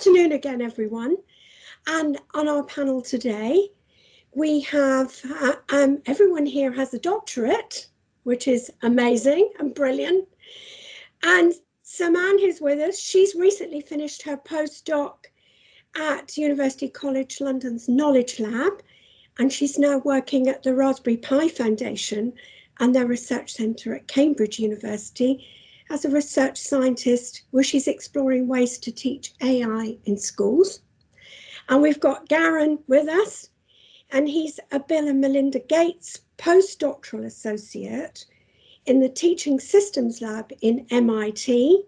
afternoon again, everyone. And on our panel today, we have uh, um, everyone here has a doctorate, which is amazing and brilliant. And Saman who's with us, she's recently finished her postdoc at University College London's Knowledge Lab, and she's now working at the Raspberry Pi Foundation and their research centre at Cambridge University as a research scientist she's exploring ways to teach AI in schools. And we've got Garron with us, and he's a Bill and Melinda Gates postdoctoral associate in the Teaching Systems Lab in MIT.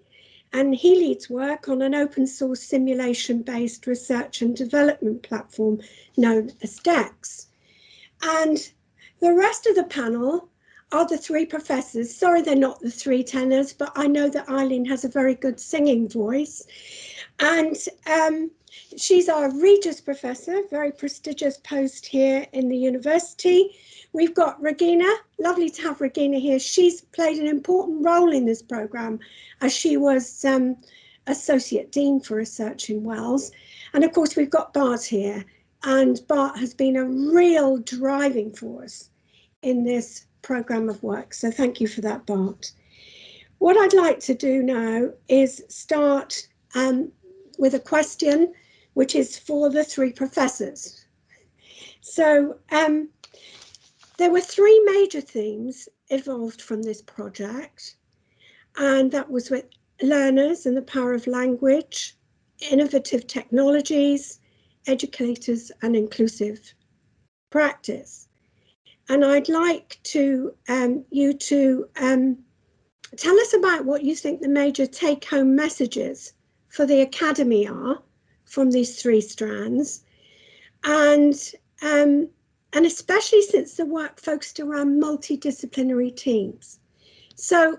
And he leads work on an open source simulation based research and development platform known as DEX. And the rest of the panel are the three professors. Sorry, they're not the three tenors, but I know that Eileen has a very good singing voice. And um, she's our Regius Professor, very prestigious post here in the university. We've got Regina, lovely to have Regina here. She's played an important role in this programme as she was um, Associate Dean for Research in WELS. And of course, we've got Bart here, and Bart has been a real driving force in this programme of work. So thank you for that, Bart. What I'd like to do now is start um, with a question which is for the three professors. So um, there were three major themes evolved from this project, and that was with learners and the power of language, innovative technologies, educators and inclusive practice. And I'd like to um, you to um, tell us about what you think the major take-home messages for the Academy are from these three strands. And, um, and especially since the work focused around multidisciplinary teams. So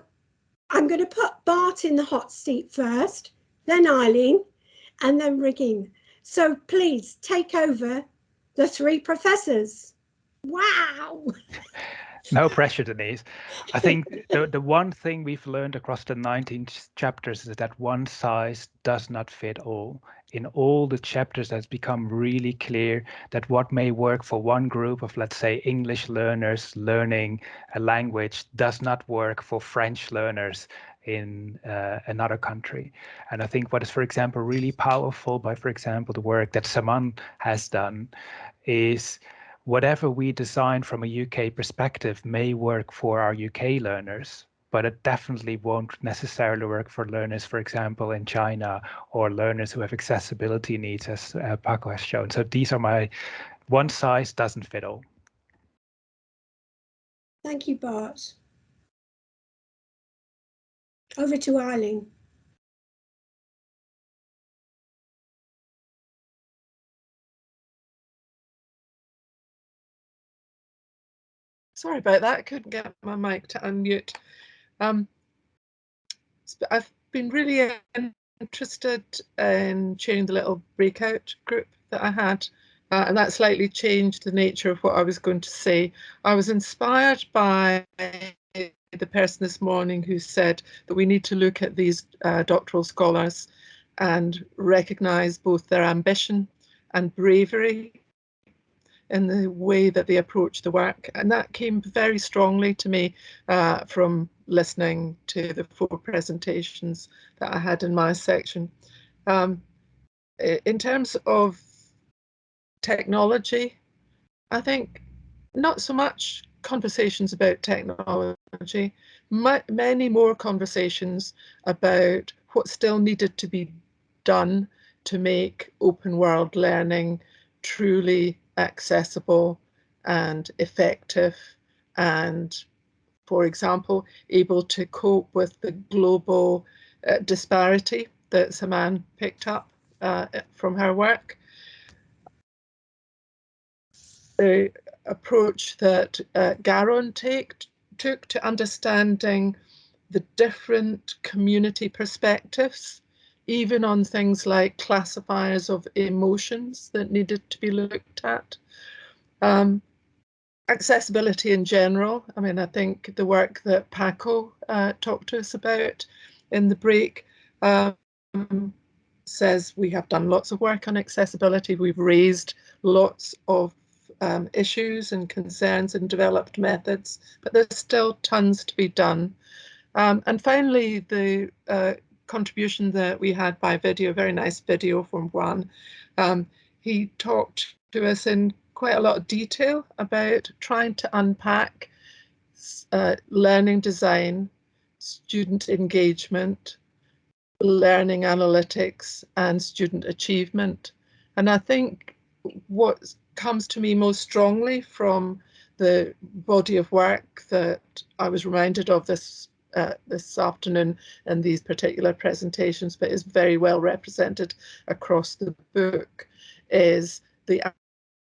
I'm going to put Bart in the hot seat first, then Eileen, and then Regina. So please take over the three professors. Wow. no pressure, Denise. I think the, the one thing we've learned across the 19 chapters is that one size does not fit all. In all the chapters, that's become really clear that what may work for one group of, let's say, English learners learning a language does not work for French learners in uh, another country. And I think what is, for example, really powerful by, for example, the work that Saman has done is whatever we design from a UK perspective may work for our UK learners, but it definitely won't necessarily work for learners, for example, in China or learners who have accessibility needs, as uh, Paco has shown. So these are my one size doesn't fit all. Thank you, Bart. Over to Eileen. Sorry about that. I couldn't get my mic to unmute. Um, I've been really interested in chairing the little breakout group that I had, uh, and that slightly changed the nature of what I was going to say. I was inspired by the person this morning who said that we need to look at these uh, doctoral scholars and recognise both their ambition and bravery in the way that they approach the work. And that came very strongly to me uh, from listening to the four presentations that I had in my section. Um, in terms of technology, I think not so much conversations about technology, many more conversations about what still needed to be done to make open world learning truly accessible and effective and for example able to cope with the global uh, disparity that Saman picked up uh, from her work. The approach that uh, Garron take, took to understanding the different community perspectives even on things like classifiers of emotions that needed to be looked at. Um, accessibility in general, I mean, I think the work that Paco uh, talked to us about in the break um, says we have done lots of work on accessibility. We've raised lots of um, issues and concerns and developed methods, but there's still tons to be done. Um, and finally, the uh, contribution that we had by video, very nice video from Juan. Um, he talked to us in quite a lot of detail about trying to unpack uh, learning design, student engagement, learning analytics and student achievement. And I think what comes to me most strongly from the body of work that I was reminded of this uh, this afternoon in these particular presentations, but is very well represented across the book, is the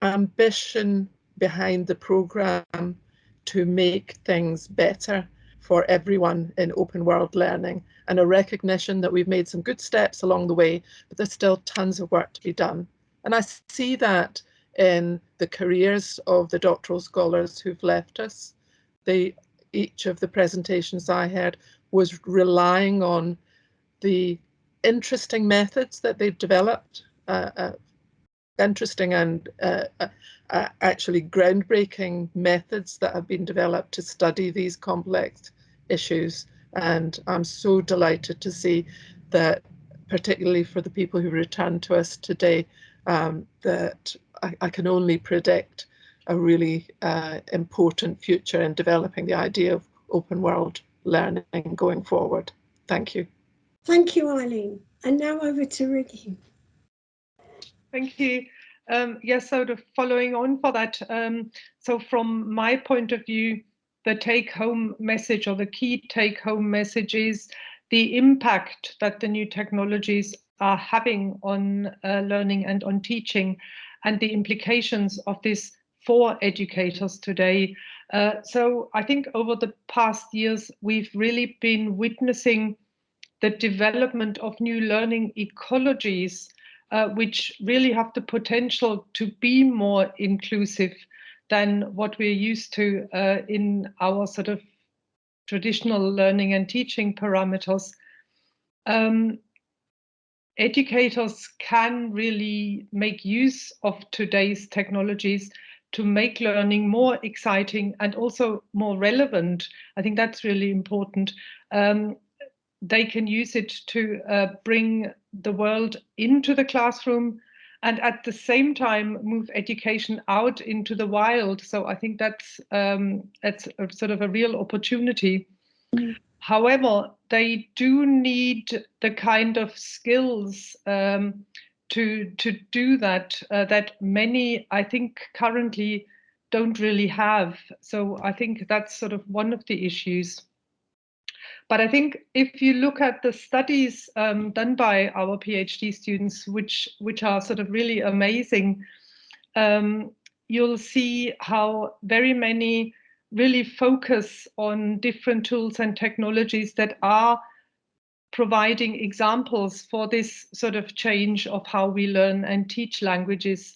ambition behind the programme to make things better for everyone in open world learning and a recognition that we've made some good steps along the way, but there's still tons of work to be done. And I see that in the careers of the doctoral scholars who've left us. They, each of the presentations I had was relying on the interesting methods that they've developed, uh, uh, interesting and uh, uh, uh, actually groundbreaking methods that have been developed to study these complex issues. And I'm so delighted to see that, particularly for the people who returned to us today, um, that I, I, can only predict a really uh, important future in developing the idea of open world learning going forward. Thank you. Thank you, Eileen. And now over to Ricky. Thank you. Um, yes, so the following on for that. Um, so from my point of view, the take home message or the key take home message is the impact that the new technologies are having on uh, learning and on teaching and the implications of this for educators today. Uh, so I think over the past years, we've really been witnessing the development of new learning ecologies uh, which really have the potential to be more inclusive than what we're used to uh, in our sort of traditional learning and teaching parameters. Um, educators can really make use of today's technologies to make learning more exciting and also more relevant. I think that's really important. Um, they can use it to uh, bring the world into the classroom and at the same time move education out into the wild. So I think that's um, that's a, sort of a real opportunity. Mm. However, they do need the kind of skills um, to to do that uh, that many I think currently don't really have. So I think that's sort of one of the issues. But I think if you look at the studies um, done by our PhD students, which which are sort of really amazing, um, you'll see how very many really focus on different tools and technologies that are providing examples for this sort of change of how we learn and teach languages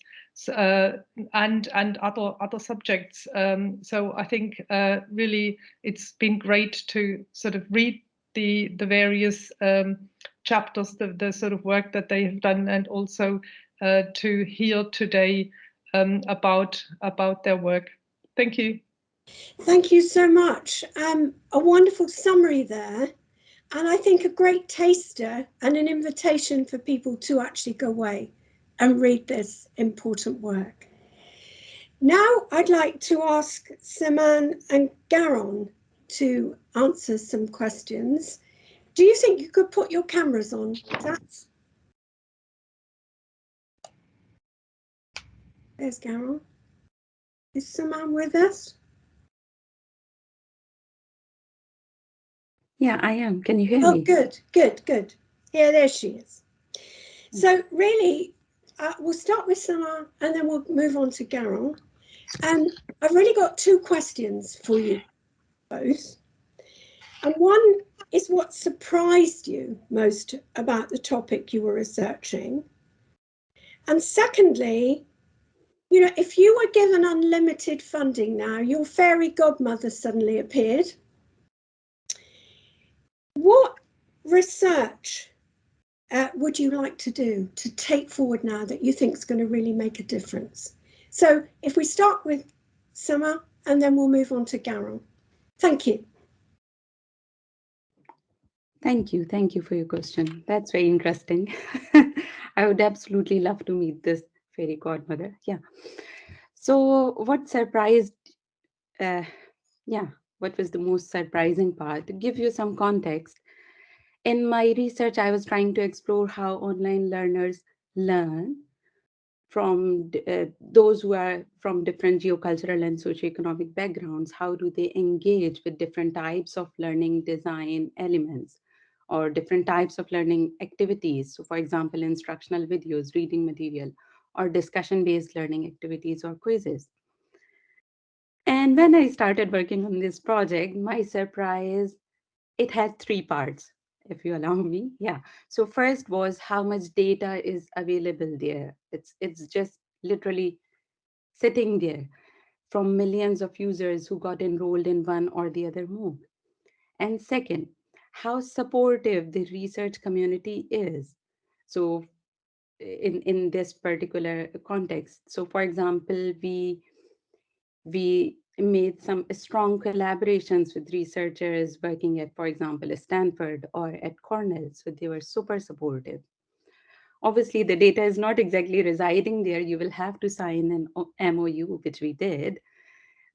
uh, and and other other subjects. Um, so I think uh, really it's been great to sort of read the the various um, chapters, the the sort of work that they have done, and also uh, to hear today um, about about their work. Thank you. Thank you so much. Um, a wonderful summary there. And I think a great taster and an invitation for people to actually go away and read this important work. Now I'd like to ask Saman and Garron to answer some questions. Do you think you could put your cameras on? That's... There's Garron. Is Saman with us? Yeah, I am. Can you hear oh, me? Oh, good, good, good. Yeah, there she is. So really, uh, we'll start with Saman and then we'll move on to Garron. And I've really got two questions for you both. And one is what surprised you most about the topic you were researching. And secondly, you know, if you were given unlimited funding now, your fairy godmother suddenly appeared. What research uh, would you like to do to take forward now that you think is going to really make a difference? So if we start with Saman and then we'll move on to Garron. Thank you. Thank you. Thank you for your question. That's very interesting. I would absolutely love to meet this fairy godmother. Yeah. So what surprised, uh, yeah, what was the most surprising part? To give you some context, in my research, I was trying to explore how online learners learn from uh, those who are from different geocultural and socioeconomic backgrounds. How do they engage with different types of learning design elements or different types of learning activities? So for example, instructional videos, reading material, or discussion-based learning activities or quizzes. And when I started working on this project, my surprise, it had three parts if you allow me. Yeah. So first was how much data is available there. It's it's just literally sitting there from millions of users who got enrolled in one or the other MOOC. And second, how supportive the research community is. So in, in this particular context. So for example, we, we made some strong collaborations with researchers working at, for example, Stanford or at Cornell. So they were super supportive. Obviously, the data is not exactly residing there. You will have to sign an MOU, which we did,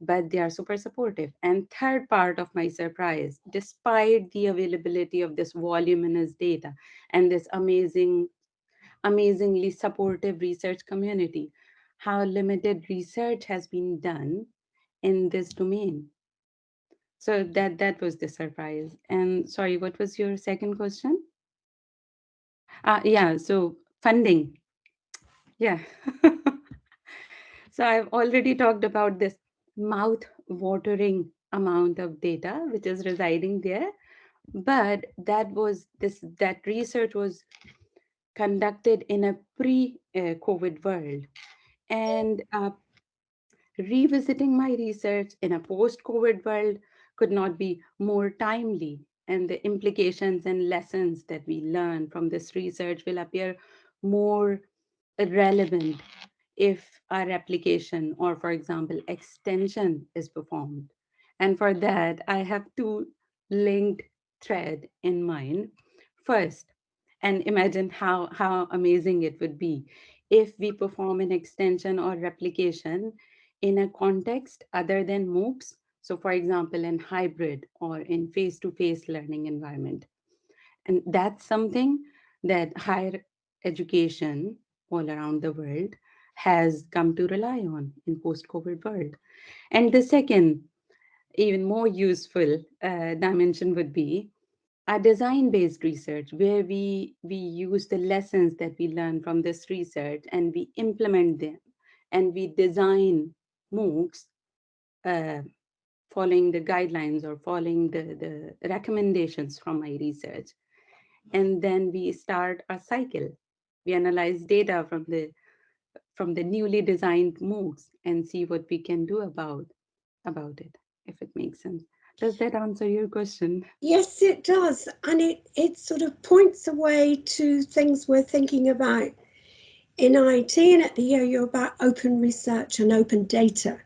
but they are super supportive. And third part of my surprise, despite the availability of this voluminous data and this amazing, amazingly supportive research community, how limited research has been done in this domain. So that that was the surprise. And sorry, what was your second question? Uh, yeah, so funding. Yeah. so I've already talked about this mouth-watering amount of data which is residing there. But that was this that research was conducted in a pre-COVID world. And uh, revisiting my research in a post-COVID world could not be more timely. And the implications and lessons that we learn from this research will appear more relevant if our application or, for example, extension is performed. And for that, I have two linked thread in mind. First, and imagine how, how amazing it would be if we perform an extension or replication in a context other than MOOCs. So for example, in hybrid or in face-to-face -face learning environment. And that's something that higher education all around the world has come to rely on in post-COVID world. And the second, even more useful uh, dimension would be a design-based research where we, we use the lessons that we learn from this research and we implement them and we design MOOCs uh, following the guidelines or following the, the recommendations from my research. And then we start a cycle. We analyze data from the from the newly designed MOOCs and see what we can do about about it, if it makes sense. Does that answer your question? Yes, it does. And it, it sort of points away to things we're thinking about in IET and at the OU about open research and open data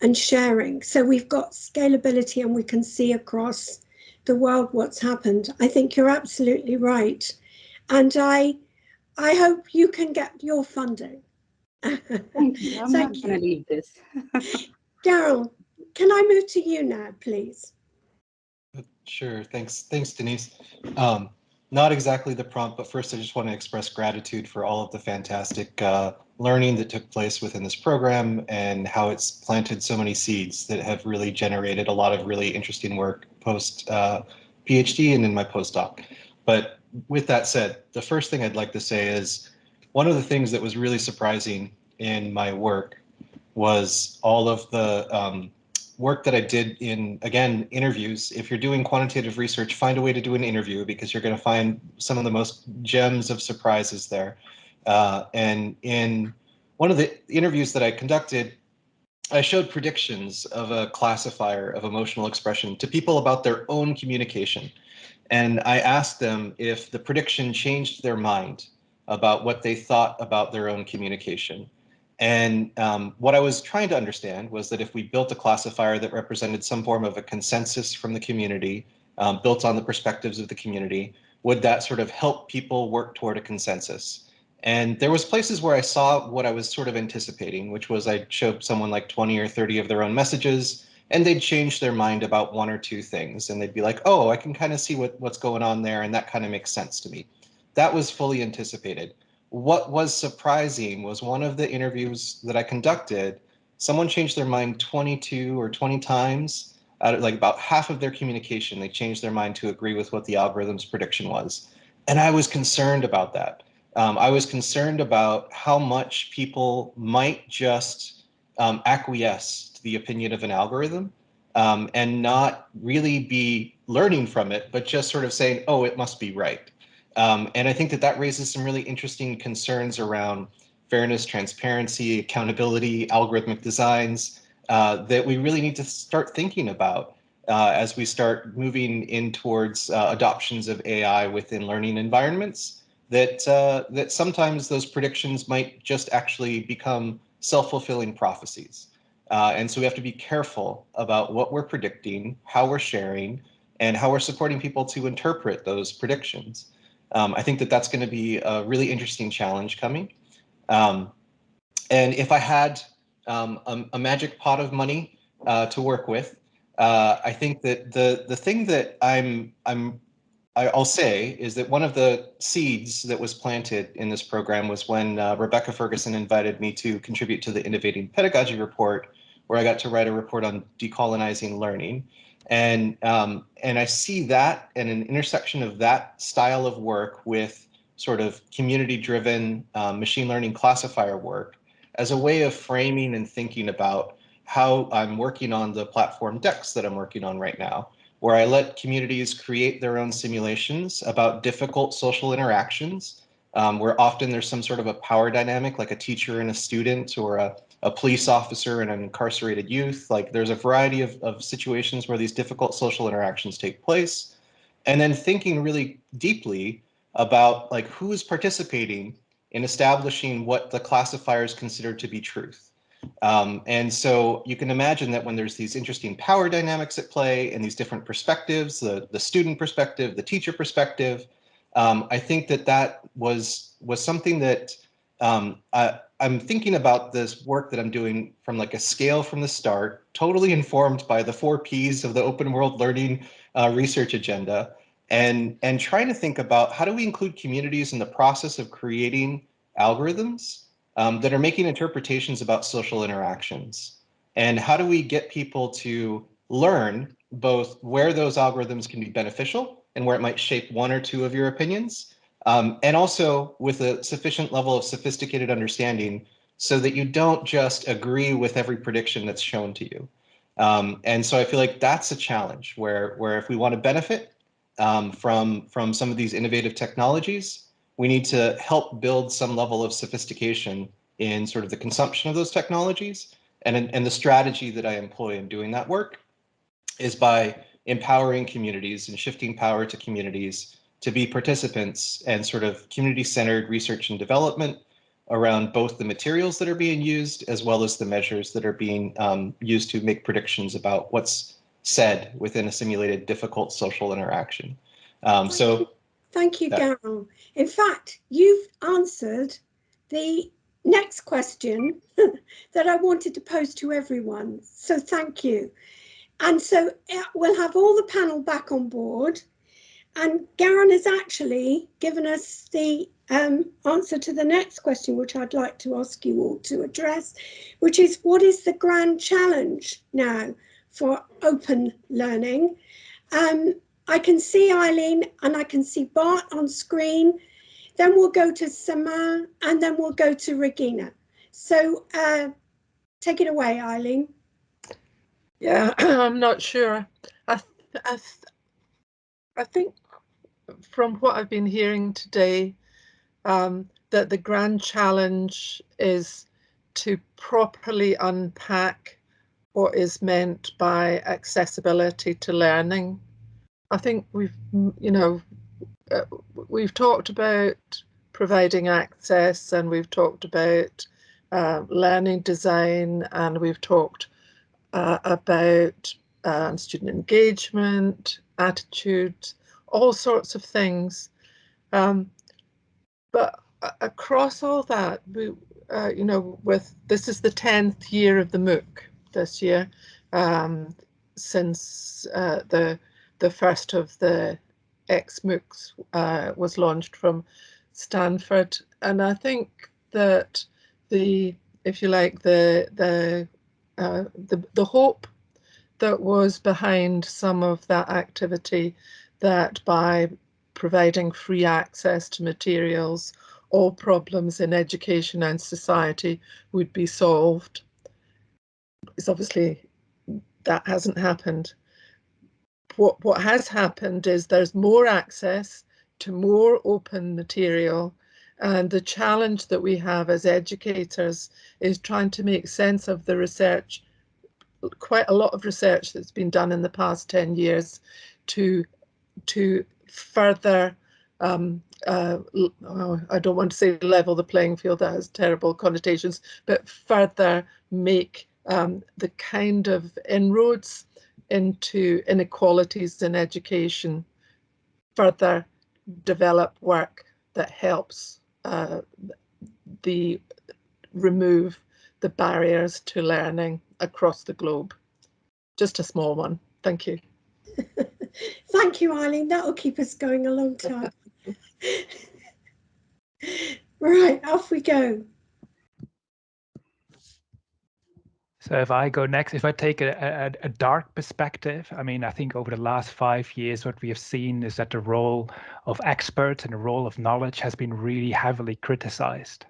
and sharing. So we've got scalability and we can see across the world what's happened. I think you're absolutely right. And I I hope you can get your funding. Thank you. I'm Thank not going to leave this. Garron, can I move to you now, please? Sure. Thanks. Thanks, Denise. Um, not exactly the prompt, but first I just want to express gratitude for all of the fantastic uh, learning that took place within this program and how it's planted so many seeds that have really generated a lot of really interesting work post uh, PhD and in my postdoc. But with that said, the first thing I'd like to say is one of the things that was really surprising in my work was all of the um, work that I did in, again, interviews. If you're doing quantitative research, find a way to do an interview because you're going to find some of the most gems of surprises there. Uh, and in one of the interviews that I conducted, I showed predictions of a classifier of emotional expression to people about their own communication. And I asked them if the prediction changed their mind about what they thought about their own communication. And um, what I was trying to understand was that if we built a classifier that represented some form of a consensus from the community, um, built on the perspectives of the community, would that sort of help people work toward a consensus? And there was places where I saw what I was sort of anticipating, which was I'd show someone like 20 or 30 of their own messages, and they'd change their mind about one or two things. And they'd be like, oh, I can kind of see what, what's going on there, and that kind of makes sense to me. That was fully anticipated. What was surprising was one of the interviews that I conducted, someone changed their mind 22 or 20 times out of like about half of their communication, they changed their mind to agree with what the algorithm's prediction was. And I was concerned about that. Um, I was concerned about how much people might just um, acquiesce to the opinion of an algorithm um, and not really be learning from it, but just sort of saying, oh, it must be right. Um, and I think that that raises some really interesting concerns around fairness, transparency, accountability, algorithmic designs uh, that we really need to start thinking about uh, as we start moving in towards uh, adoptions of AI within learning environments. That uh, that sometimes those predictions might just actually become self-fulfilling prophecies. Uh, and so we have to be careful about what we're predicting, how we're sharing, and how we're supporting people to interpret those predictions. Um, I think that that's going to be a really interesting challenge coming. Um, and if I had um, a, a, magic pot of money uh, to work with, uh, I think that the the thing that I'm I'm I'll say is that one of the seeds that was planted in this program was when uh, Rebecca Ferguson invited me to contribute to the Innovating Pedagogy report, where I got to write a report on decolonizing learning. And, um, and I see that and an intersection of that style of work with sort of community driven um, machine learning classifier work as a way of framing and thinking about how I'm working on the platform DEX that I'm working on right now, where I let communities create their own simulations about difficult social interactions, um, where often there's some sort of a power dynamic, like a teacher and a student or a a police officer and an incarcerated youth. Like there's a variety of, of situations where these difficult social interactions take place. And then thinking really deeply about like who is participating in establishing what the classifiers consider to be truth. Um, and so you can imagine that when there's these interesting power dynamics at play and these different perspectives, the, the student perspective, the teacher perspective, um, I think that that was was something that um, I, I'm thinking about this work that I'm doing from like a scale from the start, totally informed by the four Ps of the open world learning uh, research agenda, and, and trying to think about how do we include communities in the process of creating algorithms um, that are making interpretations about social interactions? And how do we get people to learn both where those algorithms can be beneficial and where it might shape one or two of your opinions, um, and also with a sufficient level of sophisticated understanding so that you don't just agree with every prediction that's shown to you. Um, and so I feel like that's a challenge where, where if we want to benefit um, from, from some of these innovative technologies, we need to help build some level of sophistication in sort of the consumption of those technologies. And, and the strategy that I employ in doing that work is by empowering communities and shifting power to communities to be participants and sort of community-centered research and development around both the materials that are being used as well as the measures that are being um, used to make predictions about what's said within a simulated difficult social interaction. Um, so thank you, Garron. In fact, you've answered the next question that I wanted to pose to everyone. So thank you. And so uh, we'll have all the panel back on board and Garron has actually given us the um, answer to the next question, which I'd like to ask you all to address, which is what is the grand challenge now for open learning? Um, I can see Eileen and I can see Bart on screen. Then we'll go to Sama and then we'll go to Regina. So uh, take it away, Eileen. Yeah, I'm not sure. I, I, I think from what I've been hearing today, um, that the grand challenge is to properly unpack what is meant by accessibility to learning I think we've, you know, uh, we've talked about providing access and we've talked about uh, learning design and we've talked uh, about um, student engagement, attitude, all sorts of things. Um, but across all that, we, uh, you know, with this is the 10th year of the MOOC this year, um, since uh, the the first of the XMOOCs uh, was launched from Stanford. And I think that the, if you like, the the uh, the the hope that was behind some of that activity that by providing free access to materials, all problems in education and society would be solved. It's obviously that hasn't happened. What, what has happened is there's more access to more open material and the challenge that we have as educators is trying to make sense of the research, quite a lot of research that's been done in the past 10 years to, to further, um, uh, oh, I don't want to say level the playing field, that has terrible connotations, but further make um, the kind of inroads into inequalities in education further develop work that helps uh, the remove the barriers to learning across the globe. Just a small one. Thank you. Thank you, Eileen. That'll keep us going a long time. right, off we go. So if I go next, if I take a, a, a, dark perspective, I mean, I think over the last five years, what we have seen is that the role of experts and the role of knowledge has been really heavily criticized.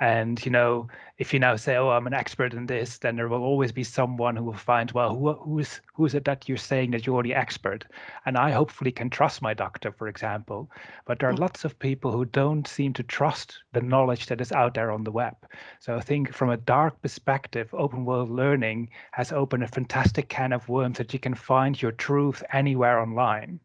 And, you know, if you now say, oh, I'm an expert in this, then there will always be someone who will find, well, who, who's, who is it that you're saying that you're already expert? And I hopefully can trust my doctor, for example. But there are mm. lots of people who don't seem to trust the knowledge that is out there on the web. So I think from a dark perspective, open world learning has opened a fantastic can of worms that you can find your truth anywhere online.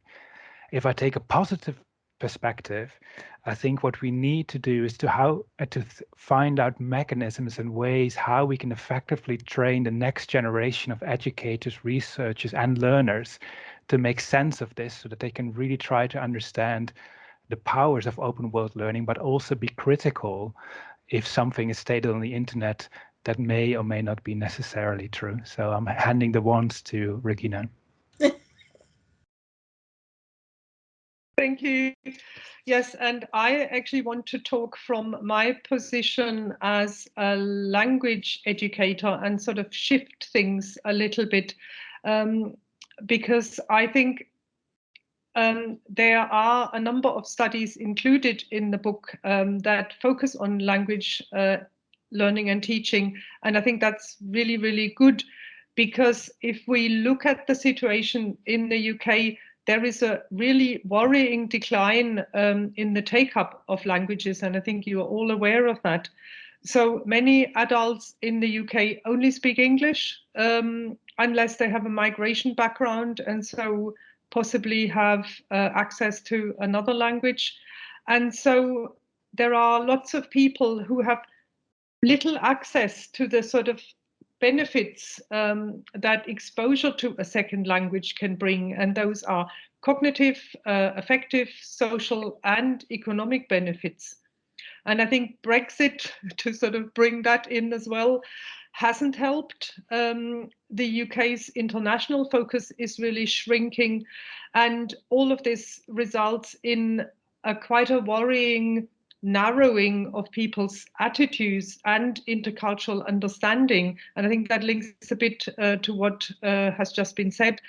If I take a positive perspective, I think what we need to do is to how uh, to find out mechanisms and ways how we can effectively train the next generation of educators, researchers, and learners to make sense of this so that they can really try to understand the powers of open world learning, but also be critical if something is stated on the internet that may or may not be necessarily true. So I'm handing the wands to Regina. Thank you. Yes, and I actually want to talk from my position as a language educator and sort of shift things a little bit um, because I think um, there are a number of studies included in the book um, that focus on language uh, learning and teaching. And I think that's really, really good because if we look at the situation in the UK, there is a really worrying decline um, in the take up of languages, and I think you are all aware of that. So many adults in the UK only speak English um, unless they have a migration background and so possibly have uh, access to another language. And so there are lots of people who have little access to the sort of benefits um, that exposure to a second language can bring, and those are cognitive, uh, affective, social, and economic benefits. And I think Brexit, to sort of bring that in as well, hasn't helped. Um, the UK's international focus is really shrinking, and all of this results in a quite a worrying narrowing of people's attitudes and intercultural understanding. And I think that links a bit uh, to what uh, has just been said.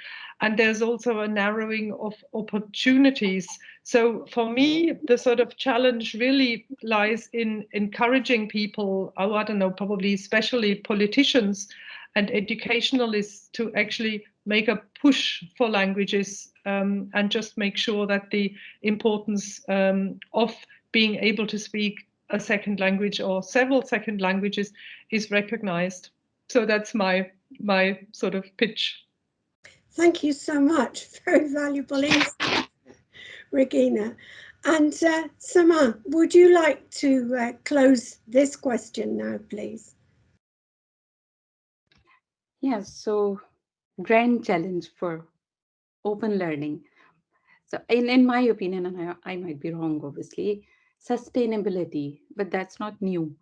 And there's also a narrowing of opportunities. So for me, the sort of challenge really lies in encouraging people, oh, I don't know, probably especially politicians and educationalists to actually make a push for languages um, and just make sure that the importance um, of being able to speak a second language or several second languages is recognized. So that's my my sort of pitch. Thank you so much. Very valuable insight, Regina. And uh, Sama, would you like to uh, close this question now, please? Yes, so grand challenge for open learning. So in, in my opinion, and I, I might be wrong, obviously, sustainability, but that's not new.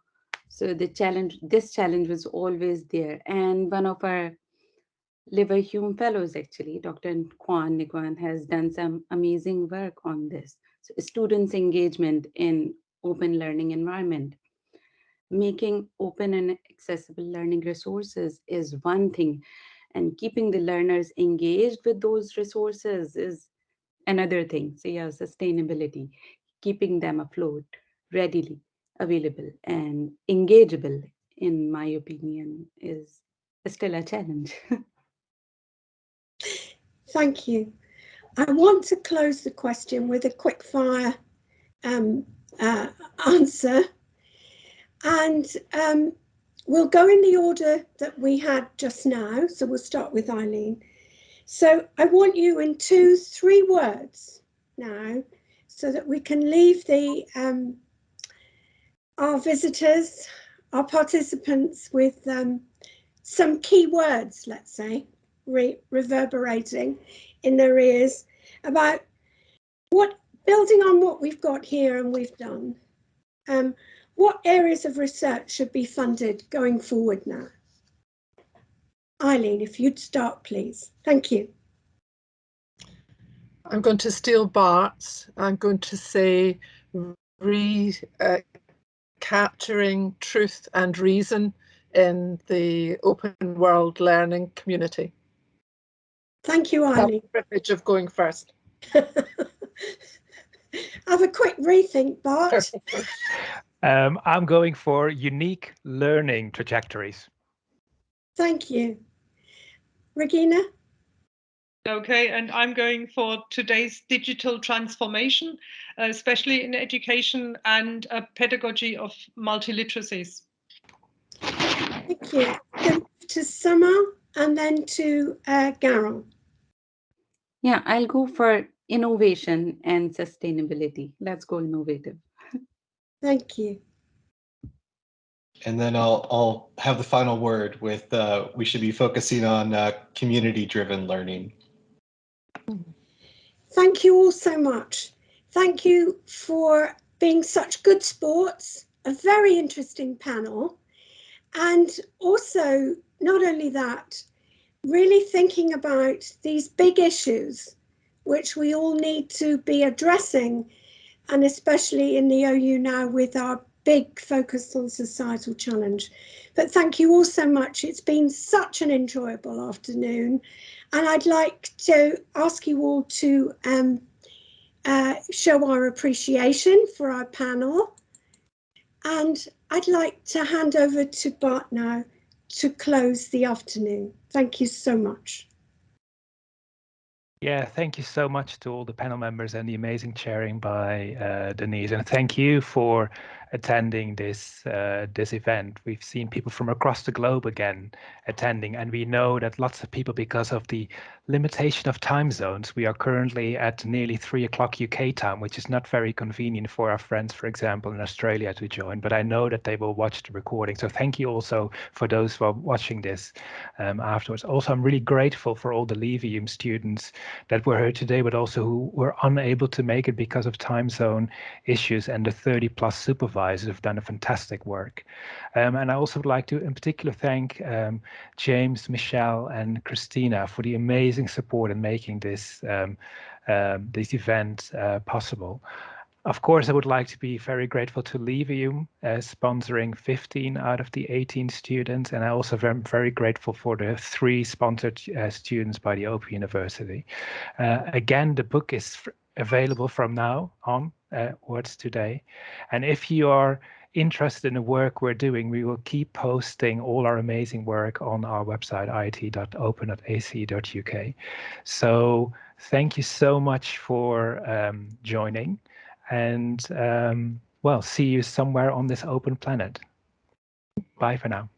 So the challenge, this challenge was always there. And one of our Leverhulme fellows, actually, Dr. Quan Nguyen has done some amazing work on this. So students' engagement in open learning environment. Making open and accessible learning resources is one thing, and keeping the learners engaged with those resources is another thing. So yeah, sustainability, keeping them afloat, readily available and engageable, in my opinion, is still a challenge. Thank you. I want to close the question with a quick fire um, uh, answer. And um, we'll go in the order that we had just now. So we'll start with Eileen. So I want you in two, three words now so that we can leave the um, our visitors, our participants with um, some key words, let's say, re reverberating in their ears about what, building on what we've got here and we've done, um, what areas of research should be funded going forward now? Eileen, if you'd start, please. Thank you. I'm going to steal Bart's. I'm going to say re uh, capturing truth and reason in the open world learning community. Thank you, Eileen. the privilege of going first. Have a quick rethink, Bart. um, I'm going for unique learning trajectories. Thank you. Regina? Okay, and I'm going for today's digital transformation, uh, especially in education and a pedagogy of multiliteracies. Thank you. Then to Saman and then to uh, Garron. Yeah, I'll go for innovation and sustainability. Let's go innovative. Thank you. And then I'll, I'll have the final word with uh, we should be focusing on uh, community-driven learning. Thank you all so much. Thank you for being such good sports, a very interesting panel. And also, not only that, really thinking about these big issues which we all need to be addressing, and especially in the OU now with our big focus on societal challenge. But thank you all so much. It's been such an enjoyable afternoon. And I'd like to ask you all to um, uh, show our appreciation for our panel. And I'd like to hand over to Bart now to close the afternoon. Thank you so much. Yeah, thank you so much to all the panel members and the amazing chairing by uh, Denise. And thank you for attending this uh, this event. We've seen people from across the globe again attending, and we know that lots of people, because of the limitation of time zones, we are currently at nearly three o'clock UK time, which is not very convenient for our friends, for example, in Australia to join. But I know that they will watch the recording. So thank you also for those who are watching this um, afterwards. Also, I'm really grateful for all the Leverhulme students that were here today, but also who were unable to make it because of time zone issues and the 30 plus supervisors supervisors have done a fantastic work. Um, and I also would like to in particular thank um, James, Michelle and Christina for the amazing support in making this, um, um this event uh, possible. Of course, I would like to be very grateful to Leverhulme uh, sponsoring 15 out of the 18 students, and I also am very grateful for the three sponsored uh, students by the Open University. Uh, again, the book is available from now on uh, words today. And if you are interested in the work we're doing, we will keep posting all our amazing work on our website, it.open.ac.uk. So thank you so much for um, joining and um, well, see you somewhere on this open planet. Bye for now.